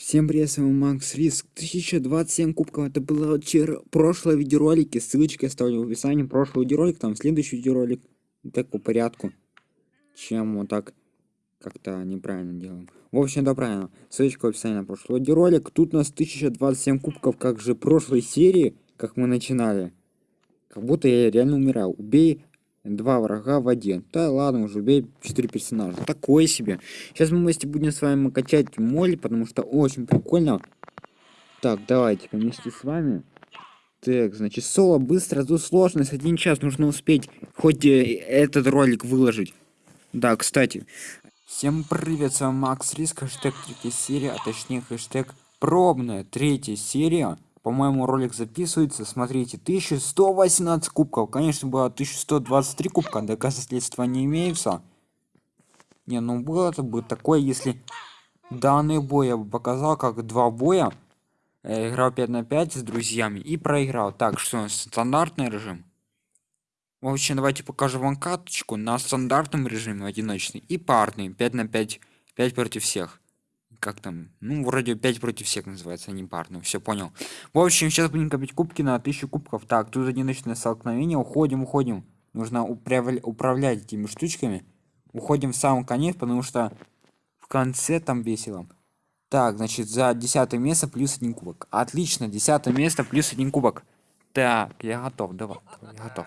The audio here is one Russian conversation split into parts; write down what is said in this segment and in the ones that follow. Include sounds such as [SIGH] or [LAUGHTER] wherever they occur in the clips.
Всем привет, с вами Макс Риск. 1027 кубков. Это было вчера, прошлое видеоролики. Ссылочки оставлю в описании. Прошлый видеоролик, там следующий видеоролик. Так по порядку. Чем вот так как-то неправильно делаем. В общем, да правильно. Ссылочка в описании на прошлый видеоролик. Тут у нас 1027 кубков, как же прошлой серии, как мы начинали. Как будто я реально умирал. Убей два врага в один. Да ладно, уже убей 4 персонажа. Такое себе. Сейчас мы вместе будем с вами качать моль, потому что очень прикольно. Так, давайте вместе с вами. Так, значит, соло быстро, тут сложность, один час, нужно успеть хоть э, этот ролик выложить. Да, кстати. Всем привет, с вами Макс Риск, хэштег третья серия, а точнее хэштег пробная третья серия по-моему ролик записывается. Смотрите 1118 кубков. Конечно было 1123 кубка. Доказательства не имеются. Не ну было бы такое если данный бой я бы показал как два боя. Э, играл 5 на 5 с друзьями и проиграл. Так что стандартный режим? В общем давайте покажу вам карточку на стандартном режиме одиночный и парный. 5 на 5 5 против всех как там, ну, вроде 5 против всех называется, а не парно, все понял. В общем, сейчас будем копить кубки на 1000 кубков. Так, тут одиночное столкновение, уходим, уходим. Нужно управлять, этими штучками. Уходим в самом конец, потому что в конце там весело. Так, значит, за 10 место плюс один кубок. Отлично, 10 место плюс один кубок. Так, я готов, давай, давай я готов.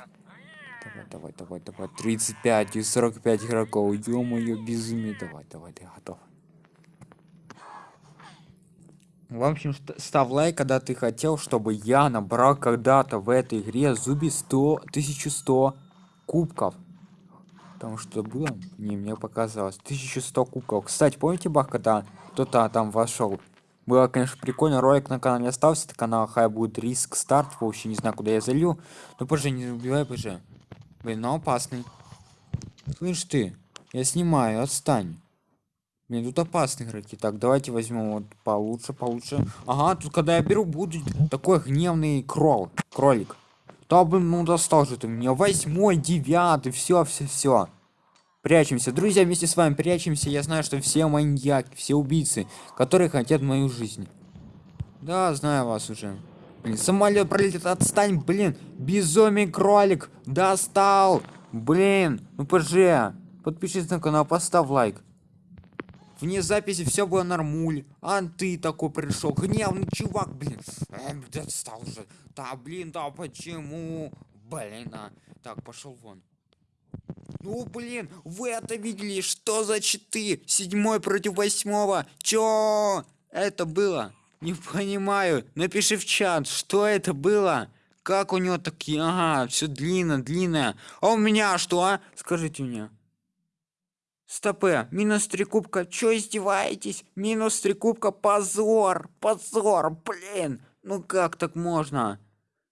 Давай, давай, давай, давай, 35 и 45 игроков, ё-моё, безумие, давай, давай, я готов. В общем, став лайк, когда ты хотел, чтобы я набрал когда-то в этой игре зуби 100, 1100 кубков. Потому что было, не, мне показалось, 1100 кубков. Кстати, помните бах, когда кто-то там вошел? Было, конечно, прикольно, ролик на канале остался, это канал Хай будет риск старт, вообще не знаю, куда я залью. Ну, позже, не убивай, позже. Блин, ну опасный. Слышь ты, я снимаю, отстань. Блин, тут опасные игроки. Так, давайте возьмем вот получше, получше. Ага, тут когда я беру, будет такой гневный крол, кролик. Да, блин, ну достал же ты меня. Восьмой, девятый, все, все, все. Прячемся. Друзья, вместе с вами прячемся. Я знаю, что все маньяки, все убийцы, которые хотят мою жизнь. Да, знаю вас уже. Блин, самолет пролетит, отстань, блин. Безумный кролик. Достал. Блин, ну пожи. Подпишись на канал, поставь лайк. Вне записи все было нормуль. А ты такой пришел. Гневный чувак, блин. Эм, достал уже. Да, блин, да почему? Блин, а. Так, пошел вон. Ну, блин, вы это видели? Что за читы? Седьмой против восьмого. Чё? Это было? Не понимаю. Напиши в чат, что это было? Как у него такие? Ага, все длинно, длинное. А у меня что, а? Скажите мне. Стопе, минус три кубка, чё издеваетесь? Минус три кубка, позор, позор, блин, ну как так можно?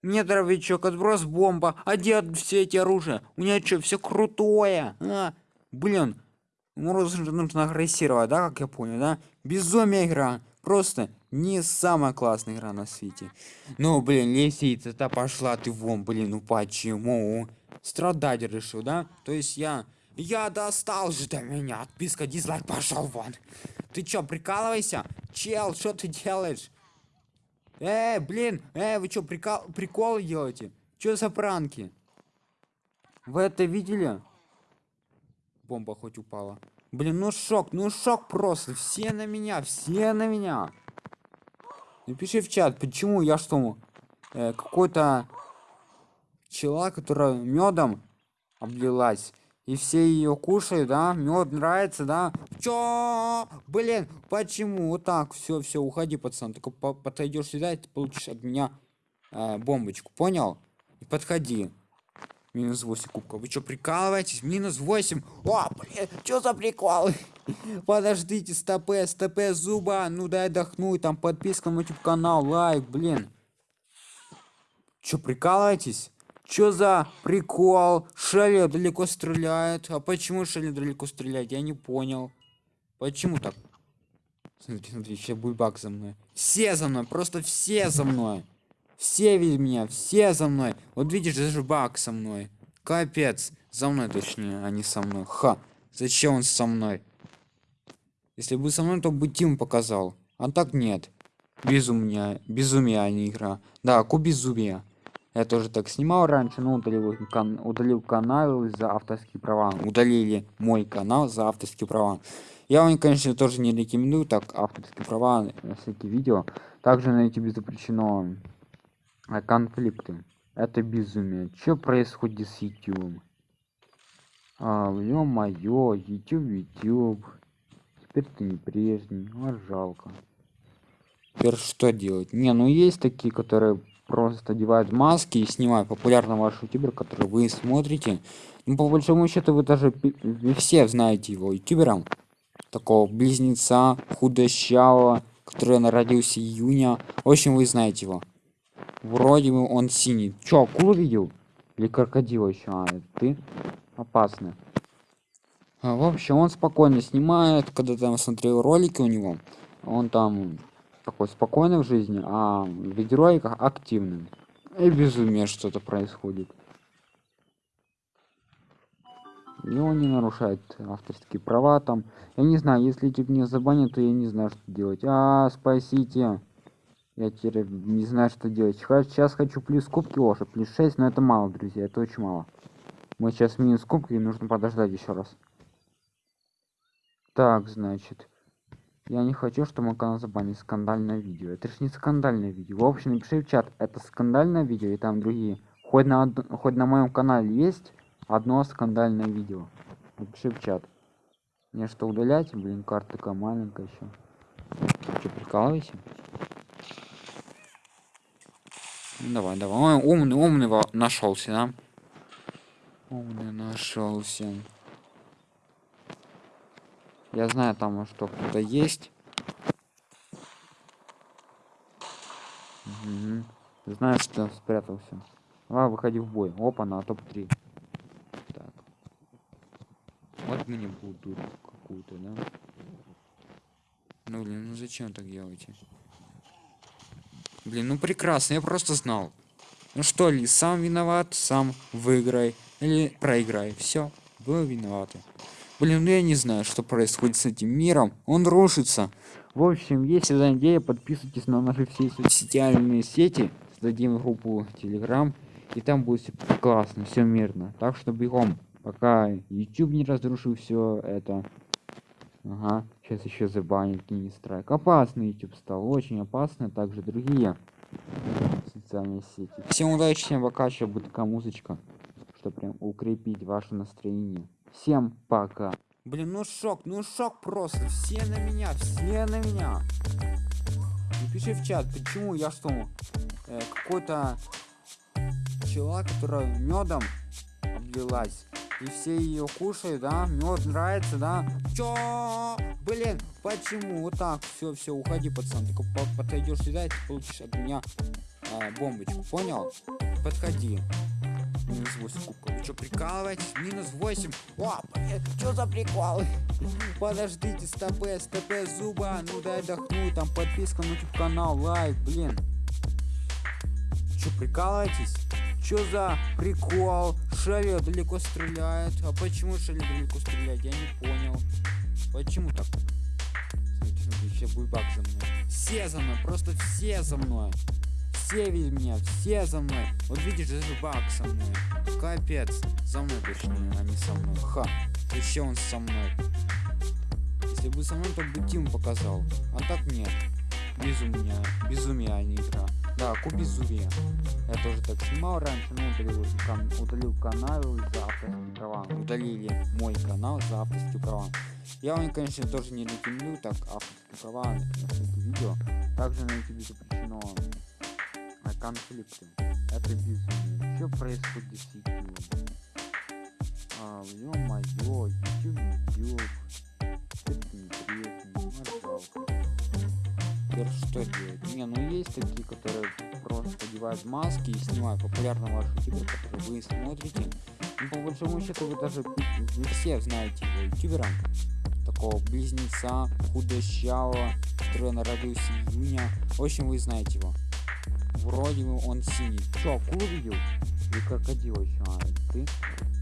Мне дровичок, отброс бомба, где все эти оружия? У меня что, все крутое? А? Блин, нужно, нужно агрессировать, да, как я понял, да? Безумие игра, просто не самая классная игра на свете. Ну, блин, лисица-то пошла ты вон, блин, ну почему? Страдать решил, да? То есть я я достал же до меня. Отписка, дизлайк, пошел вон. Ты чё, прикалывайся? Чел, что ты делаешь? Эй, блин, эй, вы чё, прикол, приколы делаете? Чё за пранки? Вы это видели? Бомба хоть упала. Блин, ну шок, ну шок просто. Все на меня, все на меня. Напиши в чат, почему я что, э, какой-то чела, которая медом облилась и все ее кушают, да? Мед нравится, да? Чё? Блин, почему? Вот так, все, все, уходи, пацан. Только по подойдешь сюда, и ты получишь от меня э, бомбочку, понял? И подходи. Минус 8 кубков. Вы что, прикалываетесь? Минус 8. О, блин, что за прикол? [LAUGHS] Подождите, стопе, стопе, зуба. Ну дай отдохну, там подписка на YouTube канал, лайк, блин. Что, прикалываетесь? Чё за прикол? Шелли далеко стреляет. А почему Шелли далеко стреляет? Я не понял. Почему так? Смотри, смотри, еще бульбак за мной. Все за мной, просто все за мной. Все видят меня, все за мной. Вот видишь, даже бак со мной. Капец. За мной точнее, а не со мной. Ха. Зачем он со мной? Если бы со мной, то бы Тим показал. А так нет. Безумие, безумие, а не игра. Да, Кубизумия. Я тоже так снимал раньше, но удалил, кан удалил канал за авторские права. Удалили мой канал за авторские права. Я вам, конечно, тоже не рекомендую так авторские права на всякие видео. Также на YouTube запрещено э, конфликты. Это безумие. Что происходит с YouTube? А, ё-моё, YouTube, YouTube. Теперь ты не прежний. А жалко. Теперь что делать? Не, ну есть такие, которые просто одевают маски и снимают популярного ваш ютубер, который вы смотрите. Ну, по большому счету, вы даже вы все знаете его ютубером. Такого близнеца, худощавого, который народился июня. В общем, вы знаете его. Вроде бы он синий. Чё, акулу видел? Или крокодил еще? А, ты опасный. А, в общем, он спокойно снимает, когда там смотрел ролики у него. Он там такой спокойный в жизни, а в видеороликах активный. И безумие что-то происходит. И он не нарушает авторские права там. Я не знаю, если YouTube не забанит, то я не знаю, что делать. А, спасите. Я теперь не знаю, что делать. Сейчас хочу плюс кубки ложи, плюс 6, но это мало, друзья, это очень мало. Мы сейчас минус кубки, и нужно подождать еще раз. Так, значит. Я не хочу, чтобы мой канал забанили скандальное видео. Это же не скандальное видео. В общем, напиши в чат, это скандальное видео и там другие. Хоть на, хоть на моем канале есть одно скандальное видео. Напиши в чат. Мне что удалять? Блин, карта такая маленькая еще. Что, прикалывайся? Ну, давай, давай. Ой, умный, умный нашелся, да? Умный нашелся. Я знаю там, что кто-то есть. Угу. Знаю, что спрятался. Давай, выходи в бой. Опа, на топ-3. Так. Вот мне буду какую-то, да? Ну, блин, ну зачем так делаете? Блин, ну прекрасно, я просто знал. Ну что ли, сам виноват, сам выиграй. Или проиграй. Все, вы виноваты. Блин, ну я не знаю, что происходит с этим миром. Он рушится. В общем, если за идея, подписывайтесь на наши все социальные сети. Создадим группу Telegram. И там будет все классно, все мирно. Так что бегом. Пока YouTube не разрушил все это. Ага, сейчас еще забанит не страйк. Опасный YouTube стал, очень опасно. Также другие социальные сети. Всем удачи, всем пока, сейчас будет такая музычка, чтобы прям укрепить ваше настроение. Всем пока. Блин, ну шок, ну шок просто. Все на меня, все на меня. Напиши в чат, почему я что, э, какой-то пчела, которая медом облилась. И все ее кушают, да? Мед нравится, да? Чё? Блин, почему? Вот так, все, все, уходи, пацан. Ты подойдешь сюда, и ты получишь от меня э, бомбочку, понял? Подходи минус 8 кубков. Вы что, прикалываетесь? Минус 8. О, блин, что за приколы? Подождите, стопе, стопе, зуба. Ну дай отдохнуть. Там подписка на YouTube канал, лайк, блин. Че, прикалываетесь? Что за прикол? Шелли далеко стреляет. А почему Шелли далеко стреляет? Я не понял. Почему так? Смотрите, смотрите, будет баг за мной. Все за мной, просто все за мной все видят меня, все за мной. Вот видишь, даже баг со мной. Капец. За мной точнее, а не со мной. Ха. Еще он со мной. Если бы со мной, то бы Тим показал. А так нет. Безумие. Безумие, а не игра. Да, кубизумие. Я тоже так снимал раньше, но удалил, кан удалил канал за авторские права. Удалили мой канал за авторские права. Я вам, конечно, тоже не рекомендую так авторские права на видео. Также на YouTube запрещено конфликты. Это безумие. Что происходит с YouTube? А, ё-моё, YouTube, YouTube. Это интересно, жалко. Теперь что делать? Не, ну есть такие, которые просто одевают маски и снимают популярного вашего ютубера, который вы смотрите. Ну, по большому счету, вы даже вы все знаете его ютубера. Такого близнеца, худощавого, который народился июня. В общем, вы знаете его. Вроде бы он синий. Че, акулу видел? Или крокодил еще? А, ты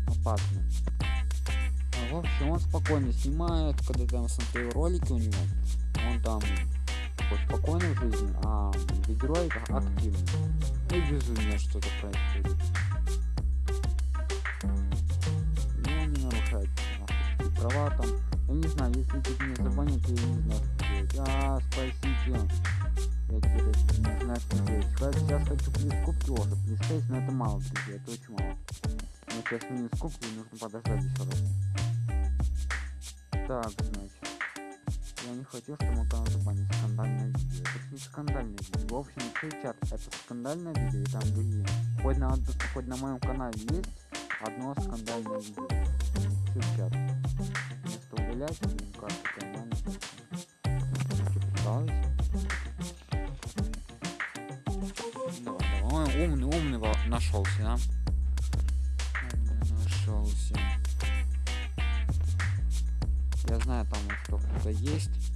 опасный. А, в общем, он спокойно снимает, когда там смотрел ролики у него. Он там такой спокойной жизни, а герой активный. И безумие что-то происходит. Ну, они нарушают авторские права там. Я не знаю, если тут не забанят, я не знаю, что делать. А, спасите. Я теперь не знаю, что делать. Сейчас хочу плюс кубки уже, плюс 6, но это мало, друзья, это очень мало. Но сейчас минус кубки, нужно подождать еще раз. Так, значит. Я не хочу, чтобы мой канал забанили скандальное видео. Это не скандальное видео. В общем, все чат, это скандальное видео и там другие. Хоть на, хоть на моем канале есть одно скандальное видео. Все чат. Вместо удалять, как-то нормально. Что, Давай, давай. Умный, умный нашелся, да? Нашелся. Я знаю там что кто-то есть.